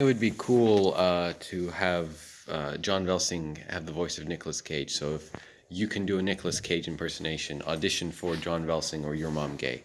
It would be cool uh, to have uh, John Velsing have the voice of Nicolas Cage. So if you can do a Nicolas Cage impersonation, audition for John Velsing or Your Mom Gay.